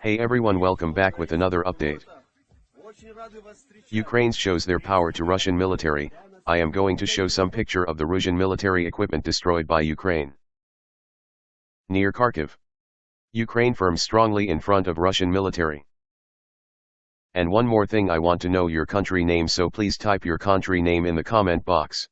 Hey everyone welcome back with another update. Ukraines. Ukraine shows their power to Russian military, I am going to show some picture of the Russian military equipment destroyed by Ukraine. Near Kharkiv. Ukraine firm strongly in front of Russian military. And one more thing I want to know your country name so please type your country name in the comment box.